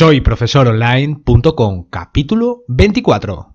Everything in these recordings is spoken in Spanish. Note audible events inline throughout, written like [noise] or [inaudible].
Soy profesoronline.com, capítulo 24.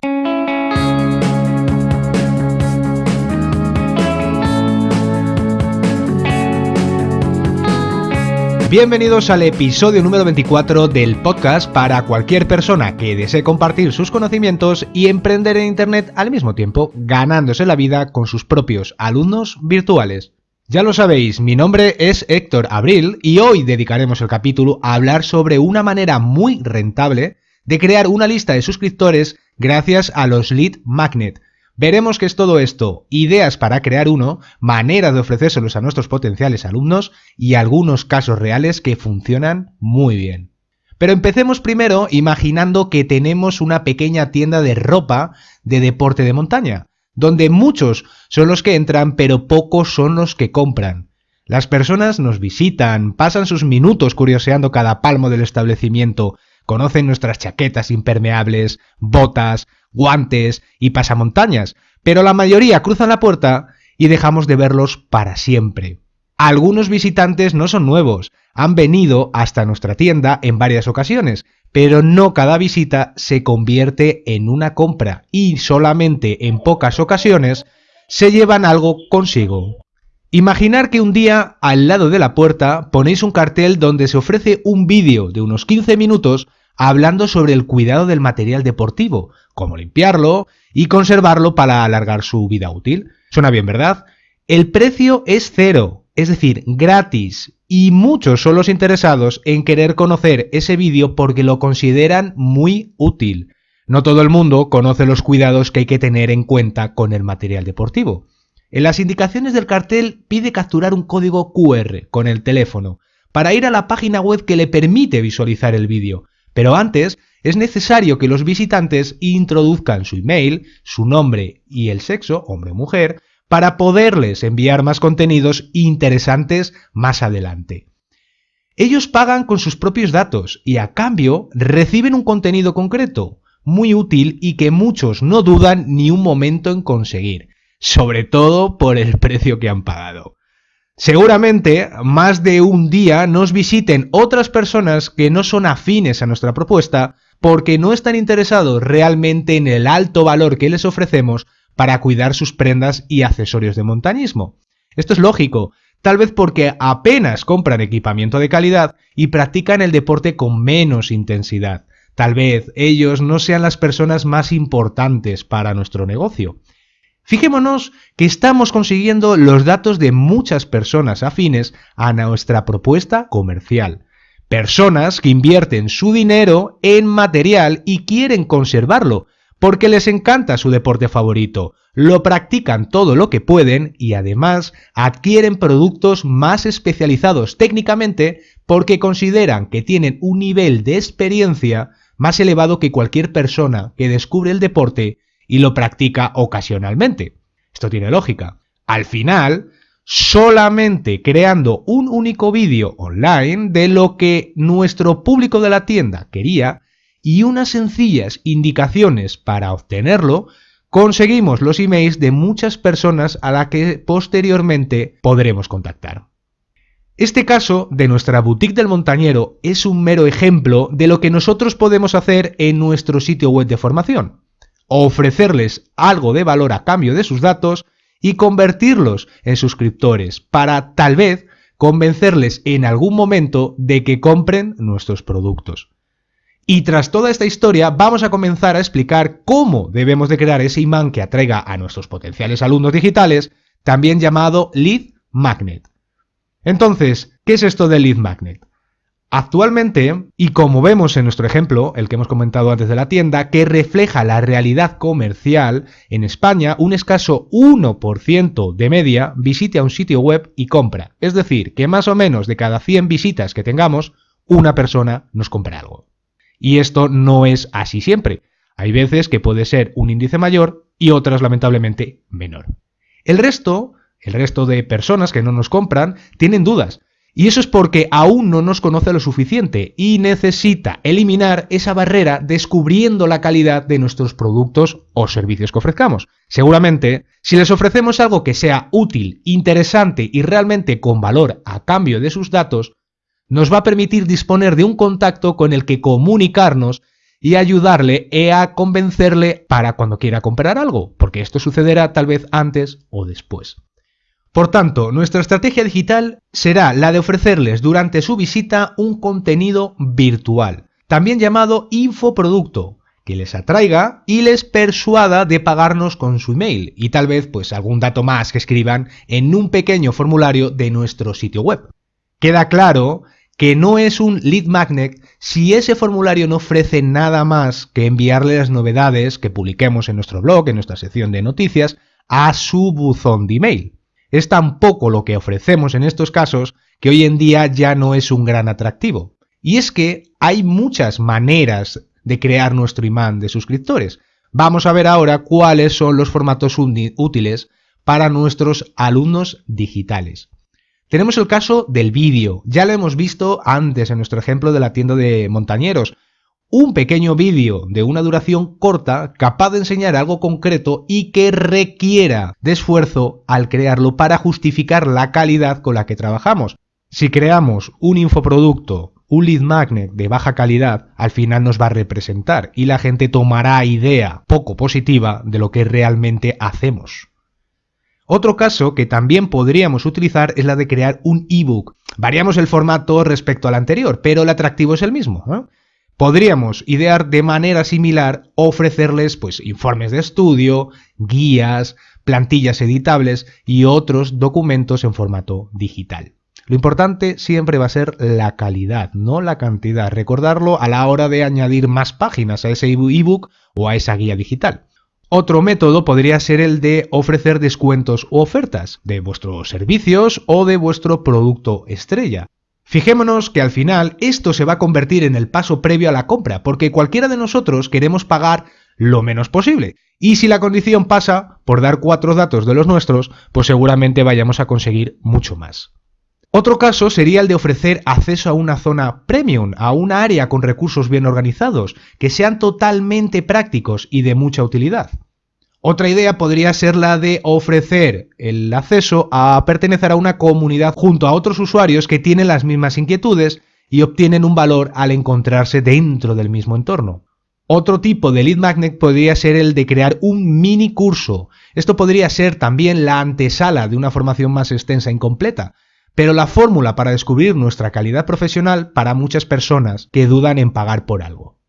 Bienvenidos al episodio número 24 del podcast para cualquier persona que desee compartir sus conocimientos y emprender en Internet al mismo tiempo, ganándose la vida con sus propios alumnos virtuales. Ya lo sabéis, mi nombre es Héctor Abril y hoy dedicaremos el capítulo a hablar sobre una manera muy rentable de crear una lista de suscriptores gracias a los lead magnet. Veremos qué es todo esto, ideas para crear uno, maneras de ofrecérselos a nuestros potenciales alumnos y algunos casos reales que funcionan muy bien. Pero empecemos primero imaginando que tenemos una pequeña tienda de ropa de deporte de montaña donde muchos son los que entran pero pocos son los que compran. Las personas nos visitan, pasan sus minutos curioseando cada palmo del establecimiento, conocen nuestras chaquetas impermeables, botas, guantes y pasamontañas, pero la mayoría cruzan la puerta y dejamos de verlos para siempre. Algunos visitantes no son nuevos, han venido hasta nuestra tienda en varias ocasiones, pero no cada visita se convierte en una compra y solamente en pocas ocasiones se llevan algo consigo. Imaginar que un día al lado de la puerta ponéis un cartel donde se ofrece un vídeo de unos 15 minutos hablando sobre el cuidado del material deportivo, cómo limpiarlo y conservarlo para alargar su vida útil. Suena bien, ¿verdad? El precio es cero, es decir, gratis, y muchos son los interesados en querer conocer ese vídeo porque lo consideran muy útil. No todo el mundo conoce los cuidados que hay que tener en cuenta con el material deportivo. En las indicaciones del cartel pide capturar un código QR con el teléfono para ir a la página web que le permite visualizar el vídeo. Pero antes es necesario que los visitantes introduzcan su email, su nombre y el sexo, hombre o mujer, para poderles enviar más contenidos interesantes más adelante. Ellos pagan con sus propios datos y a cambio reciben un contenido concreto, muy útil y que muchos no dudan ni un momento en conseguir, sobre todo por el [laughs] precio que han pagado. Seguramente más de un día nos visiten otras personas que no son afines a nuestra propuesta porque no están interesados realmente en el alto valor que les ofrecemos para cuidar sus prendas y accesorios de montañismo. Esto es lógico, tal vez porque apenas compran equipamiento de calidad y practican el deporte con menos intensidad. Tal vez ellos no sean las personas más importantes para nuestro negocio. Fijémonos que estamos consiguiendo los datos de muchas personas afines a nuestra propuesta comercial. Personas que invierten su dinero en material y quieren conservarlo, porque les encanta su deporte favorito, lo practican todo lo que pueden y además adquieren productos más especializados técnicamente porque consideran que tienen un nivel de experiencia más elevado que cualquier persona que descubre el deporte y lo practica ocasionalmente. Esto tiene lógica. Al final, solamente creando un único vídeo online de lo que nuestro público de la tienda quería, y unas sencillas indicaciones para obtenerlo, conseguimos los emails de muchas personas a las que posteriormente podremos contactar. Este caso de nuestra boutique del montañero es un mero ejemplo de lo que nosotros podemos hacer en nuestro sitio web de formación. Ofrecerles algo de valor a cambio de sus datos y convertirlos en suscriptores para tal vez convencerles en algún momento de que compren nuestros productos. Y tras toda esta historia vamos a comenzar a explicar cómo debemos de crear ese imán que atraiga a nuestros potenciales alumnos digitales, también llamado lead magnet. Entonces, ¿qué es esto del lead magnet? Actualmente, y como vemos en nuestro ejemplo, el que hemos comentado antes de la tienda, que refleja la realidad comercial, en España un escaso 1% de media visite a un sitio web y compra. Es decir, que más o menos de cada 100 visitas que tengamos, una persona nos compra algo. Y esto no es así siempre. Hay veces que puede ser un índice mayor y otras lamentablemente menor. El resto, el resto de personas que no nos compran, tienen dudas. Y eso es porque aún no nos conoce lo suficiente y necesita eliminar esa barrera descubriendo la calidad de nuestros productos o servicios que ofrezcamos. Seguramente, si les ofrecemos algo que sea útil, interesante y realmente con valor a cambio de sus datos, nos va a permitir disponer de un contacto con el que comunicarnos y ayudarle e a convencerle para cuando quiera comprar algo, porque esto sucederá tal vez antes o después. Por tanto, nuestra estrategia digital será la de ofrecerles durante su visita un contenido virtual, también llamado infoproducto, que les atraiga y les persuada de pagarnos con su email y tal vez pues algún dato más que escriban en un pequeño formulario de nuestro sitio web. Queda claro que no es un lead magnet si ese formulario no ofrece nada más que enviarle las novedades que publiquemos en nuestro blog, en nuestra sección de noticias, a su buzón de email. Es tan poco lo que ofrecemos en estos casos que hoy en día ya no es un gran atractivo. Y es que hay muchas maneras de crear nuestro imán de suscriptores. Vamos a ver ahora cuáles son los formatos útiles para nuestros alumnos digitales. Tenemos el caso del vídeo, ya lo hemos visto antes en nuestro ejemplo de la tienda de montañeros. Un pequeño vídeo de una duración corta capaz de enseñar algo concreto y que requiera de esfuerzo al crearlo para justificar la calidad con la que trabajamos. Si creamos un infoproducto, un lead magnet de baja calidad, al final nos va a representar y la gente tomará idea poco positiva de lo que realmente hacemos. Otro caso que también podríamos utilizar es la de crear un ebook. Variamos el formato respecto al anterior, pero el atractivo es el mismo. Podríamos idear de manera similar ofrecerles pues, informes de estudio, guías, plantillas editables y otros documentos en formato digital. Lo importante siempre va a ser la calidad, no la cantidad. Recordarlo a la hora de añadir más páginas a ese ebook o a esa guía digital. Otro método podría ser el de ofrecer descuentos u ofertas de vuestros servicios o de vuestro producto estrella. Fijémonos que al final esto se va a convertir en el paso previo a la compra, porque cualquiera de nosotros queremos pagar lo menos posible. Y si la condición pasa por dar cuatro datos de los nuestros, pues seguramente vayamos a conseguir mucho más. Otro caso sería el de ofrecer acceso a una zona premium, a una área con recursos bien organizados, que sean totalmente prácticos y de mucha utilidad. Otra idea podría ser la de ofrecer el acceso a pertenecer a una comunidad junto a otros usuarios que tienen las mismas inquietudes y obtienen un valor al encontrarse dentro del mismo entorno. Otro tipo de lead magnet podría ser el de crear un mini curso. Esto podría ser también la antesala de una formación más extensa e incompleta, pero la fórmula para descubrir nuestra calidad profesional para muchas personas que dudan en pagar por algo.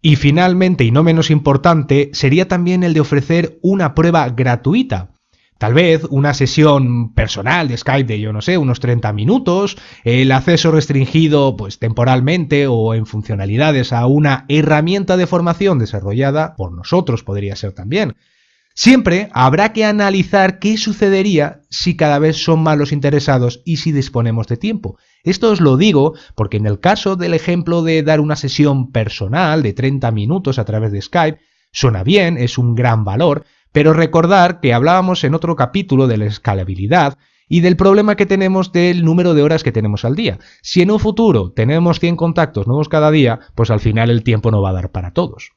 Y finalmente, y no menos importante, sería también el de ofrecer una prueba gratuita. Tal vez una sesión personal de Skype de, yo no sé, unos 30 minutos, el acceso restringido pues temporalmente o en funcionalidades a una herramienta de formación desarrollada por nosotros podría ser también. Siempre habrá que analizar qué sucedería si cada vez son más los interesados y si disponemos de tiempo. Esto os lo digo porque en el caso del ejemplo de dar una sesión personal de 30 minutos a través de Skype, suena bien, es un gran valor, pero recordar que hablábamos en otro capítulo de la escalabilidad y del problema que tenemos del número de horas que tenemos al día. Si en un futuro tenemos 100 contactos nuevos cada día, pues al final el tiempo no va a dar para todos.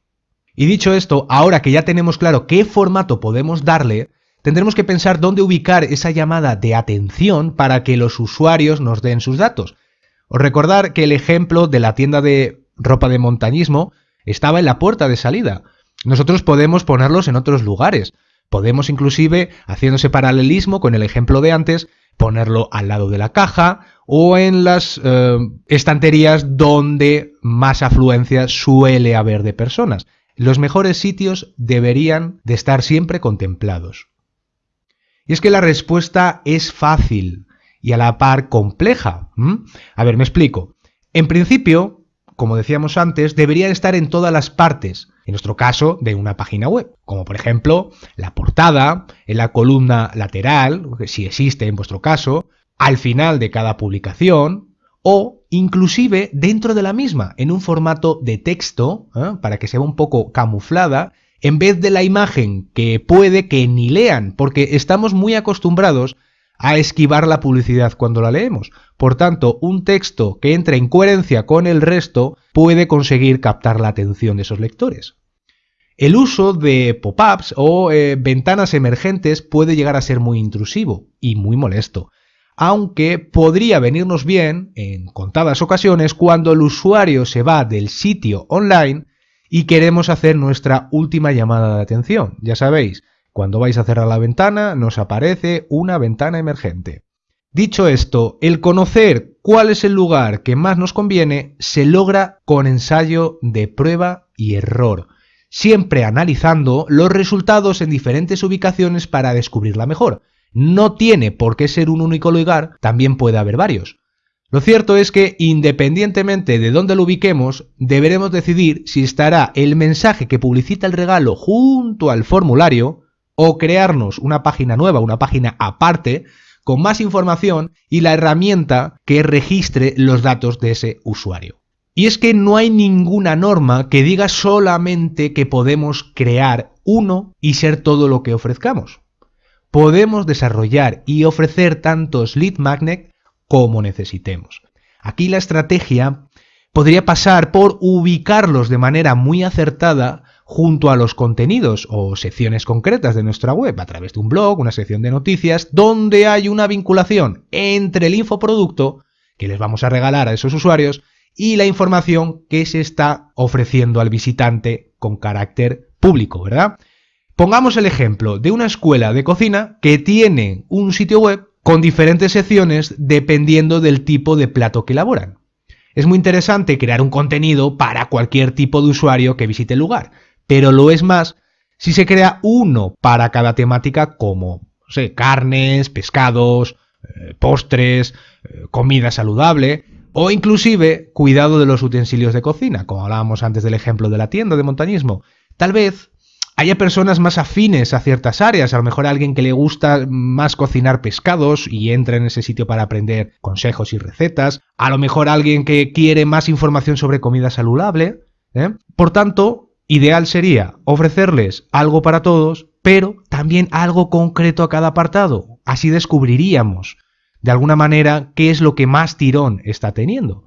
Y dicho esto, ahora que ya tenemos claro qué formato podemos darle, tendremos que pensar dónde ubicar esa llamada de atención para que los usuarios nos den sus datos. Os recordar que el ejemplo de la tienda de ropa de montañismo estaba en la puerta de salida. Nosotros podemos ponerlos en otros lugares. Podemos inclusive, haciéndose paralelismo con el ejemplo de antes, ponerlo al lado de la caja o en las eh, estanterías donde más afluencia suele haber de personas. Los mejores sitios deberían de estar siempre contemplados. Y es que la respuesta es fácil y a la par compleja. A ver, me explico. En principio, como decíamos antes, deberían estar en todas las partes, en nuestro caso, de una página web, como por ejemplo la portada, en la columna lateral, si existe en vuestro caso, al final de cada publicación, o inclusive dentro de la misma, en un formato de texto, ¿eh? para que sea un poco camuflada, en vez de la imagen que puede que ni lean, porque estamos muy acostumbrados a esquivar la publicidad cuando la leemos. Por tanto, un texto que entre en coherencia con el resto puede conseguir captar la atención de esos lectores. El uso de pop-ups o eh, ventanas emergentes puede llegar a ser muy intrusivo y muy molesto. Aunque podría venirnos bien en contadas ocasiones cuando el usuario se va del sitio online y queremos hacer nuestra última llamada de atención. Ya sabéis, cuando vais a cerrar la ventana nos aparece una ventana emergente. Dicho esto, el conocer cuál es el lugar que más nos conviene se logra con ensayo de prueba y error, siempre analizando los resultados en diferentes ubicaciones para descubrir la mejor. No tiene por qué ser un único lugar, también puede haber varios. Lo cierto es que, independientemente de dónde lo ubiquemos, deberemos decidir si estará el mensaje que publicita el regalo junto al formulario o crearnos una página nueva, una página aparte, con más información y la herramienta que registre los datos de ese usuario. Y es que no hay ninguna norma que diga solamente que podemos crear uno y ser todo lo que ofrezcamos. Podemos desarrollar y ofrecer tantos lead magnet como necesitemos. Aquí la estrategia podría pasar por ubicarlos de manera muy acertada junto a los contenidos o secciones concretas de nuestra web a través de un blog, una sección de noticias, donde hay una vinculación entre el infoproducto que les vamos a regalar a esos usuarios y la información que se está ofreciendo al visitante con carácter público, ¿verdad? Pongamos el ejemplo de una escuela de cocina que tiene un sitio web con diferentes secciones dependiendo del tipo de plato que elaboran. Es muy interesante crear un contenido para cualquier tipo de usuario que visite el lugar, pero lo es más si se crea uno para cada temática como carnes, pescados, eh, postres, eh, comida saludable, o inclusive cuidado de los utensilios de cocina, como hablábamos antes del ejemplo de la tienda de montañismo. Tal vez haya personas más afines a ciertas áreas, a lo mejor alguien que le gusta más cocinar pescados y entra en ese sitio para aprender consejos y recetas, a lo mejor alguien que quiere más información sobre comida saludable. ¿eh? Por tanto, ideal sería ofrecerles algo para todos, pero también algo concreto a cada apartado. Así descubriríamos de alguna manera qué es lo que más tirón está teniendo.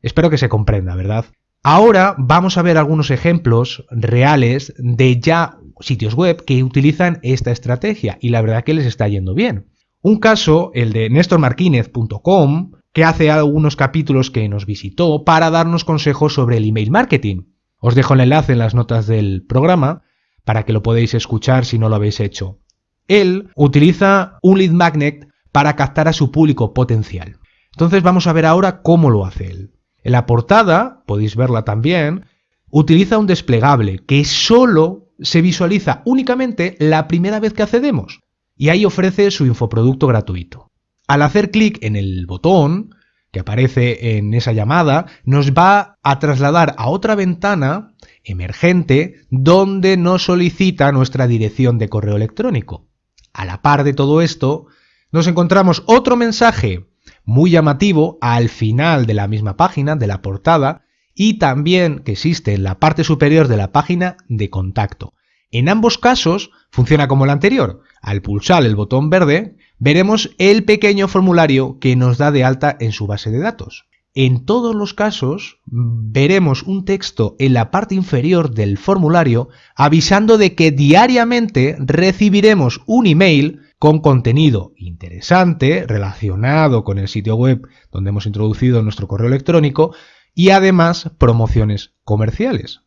Espero que se comprenda, ¿verdad? Ahora vamos a ver algunos ejemplos reales de ya sitios web que utilizan esta estrategia y la verdad que les está yendo bien. Un caso, el de nestormarquinez.com, que hace algunos capítulos que nos visitó para darnos consejos sobre el email marketing. Os dejo el enlace en las notas del programa para que lo podáis escuchar si no lo habéis hecho. Él utiliza un lead magnet para captar a su público potencial. Entonces vamos a ver ahora cómo lo hace él. En la portada, podéis verla también, utiliza un desplegable que solo se visualiza únicamente la primera vez que accedemos y ahí ofrece su infoproducto gratuito. Al hacer clic en el botón que aparece en esa llamada, nos va a trasladar a otra ventana emergente donde nos solicita nuestra dirección de correo electrónico. A la par de todo esto, nos encontramos otro mensaje muy llamativo al final de la misma página, de la portada, y también que existe en la parte superior de la página de contacto. En ambos casos funciona como el anterior. Al pulsar el botón verde, veremos el pequeño formulario que nos da de alta en su base de datos. En todos los casos veremos un texto en la parte inferior del formulario avisando de que diariamente recibiremos un email con contenido interesante relacionado con el sitio web donde hemos introducido nuestro correo electrónico y además promociones comerciales.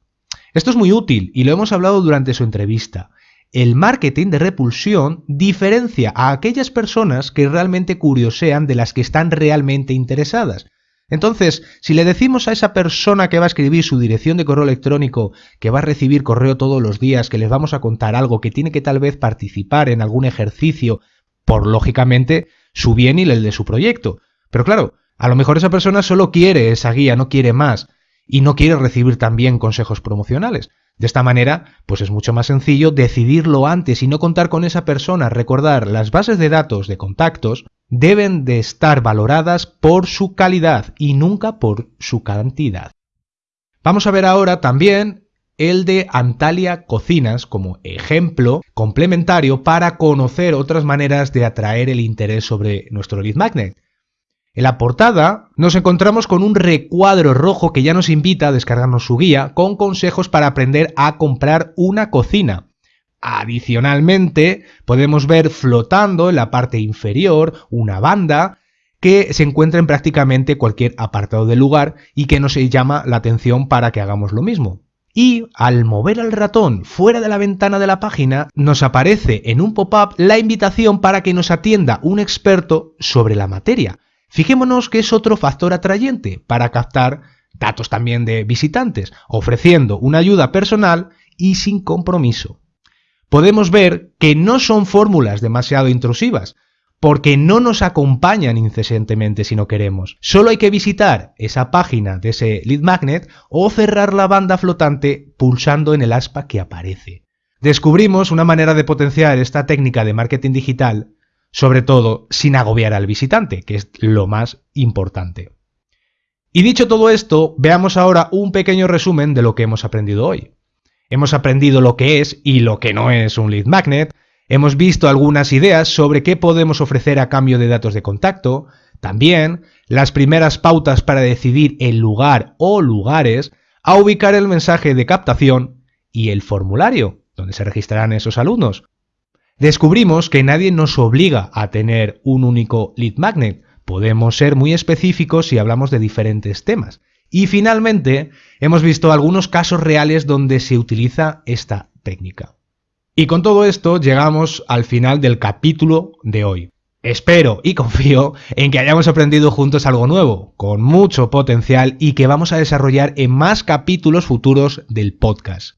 Esto es muy útil y lo hemos hablado durante su entrevista. El marketing de repulsión diferencia a aquellas personas que realmente curiosean de las que están realmente interesadas. Entonces, si le decimos a esa persona que va a escribir su dirección de correo electrónico, que va a recibir correo todos los días, que les vamos a contar algo, que tiene que tal vez participar en algún ejercicio, por lógicamente su bien y el de su proyecto. Pero claro, a lo mejor esa persona solo quiere esa guía, no quiere más, y no quiere recibir también consejos promocionales. De esta manera, pues es mucho más sencillo decidirlo antes y no contar con esa persona. Recordar, las bases de datos de contactos deben de estar valoradas por su calidad y nunca por su cantidad. Vamos a ver ahora también el de Antalya Cocinas como ejemplo complementario para conocer otras maneras de atraer el interés sobre nuestro lead magnet. En la portada nos encontramos con un recuadro rojo que ya nos invita a descargarnos su guía con consejos para aprender a comprar una cocina. Adicionalmente, podemos ver flotando en la parte inferior una banda que se encuentra en prácticamente cualquier apartado del lugar y que nos llama la atención para que hagamos lo mismo. Y al mover el ratón fuera de la ventana de la página, nos aparece en un pop-up la invitación para que nos atienda un experto sobre la materia. Fijémonos que es otro factor atrayente para captar datos también de visitantes, ofreciendo una ayuda personal y sin compromiso. Podemos ver que no son fórmulas demasiado intrusivas, porque no nos acompañan incesantemente si no queremos. Solo hay que visitar esa página de ese lead magnet o cerrar la banda flotante pulsando en el aspa que aparece. Descubrimos una manera de potenciar esta técnica de marketing digital, sobre todo sin agobiar al visitante, que es lo más importante. Y dicho todo esto, veamos ahora un pequeño resumen de lo que hemos aprendido hoy. Hemos aprendido lo que es y lo que no es un lead magnet, hemos visto algunas ideas sobre qué podemos ofrecer a cambio de datos de contacto, también las primeras pautas para decidir el lugar o lugares a ubicar el mensaje de captación y el formulario, donde se registrarán esos alumnos. Descubrimos que nadie nos obliga a tener un único lead magnet, podemos ser muy específicos si hablamos de diferentes temas. Y finalmente, hemos visto algunos casos reales donde se utiliza esta técnica. Y con todo esto llegamos al final del capítulo de hoy. Espero y confío en que hayamos aprendido juntos algo nuevo, con mucho potencial y que vamos a desarrollar en más capítulos futuros del podcast.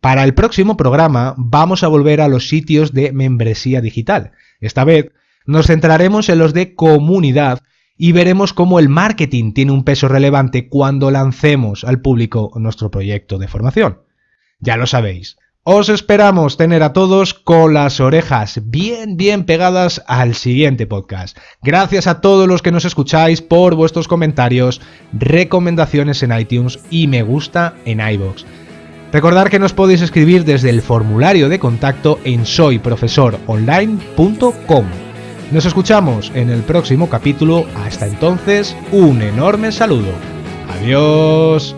Para el próximo programa vamos a volver a los sitios de membresía digital. Esta vez nos centraremos en los de comunidad y veremos cómo el marketing tiene un peso relevante cuando lancemos al público nuestro proyecto de formación. Ya lo sabéis, os esperamos tener a todos con las orejas bien, bien pegadas al siguiente podcast. Gracias a todos los que nos escucháis por vuestros comentarios, recomendaciones en iTunes y me gusta en iBox. Recordad que nos podéis escribir desde el formulario de contacto en soyprofesoronline.com. Nos escuchamos en el próximo capítulo. Hasta entonces, un enorme saludo. Adiós.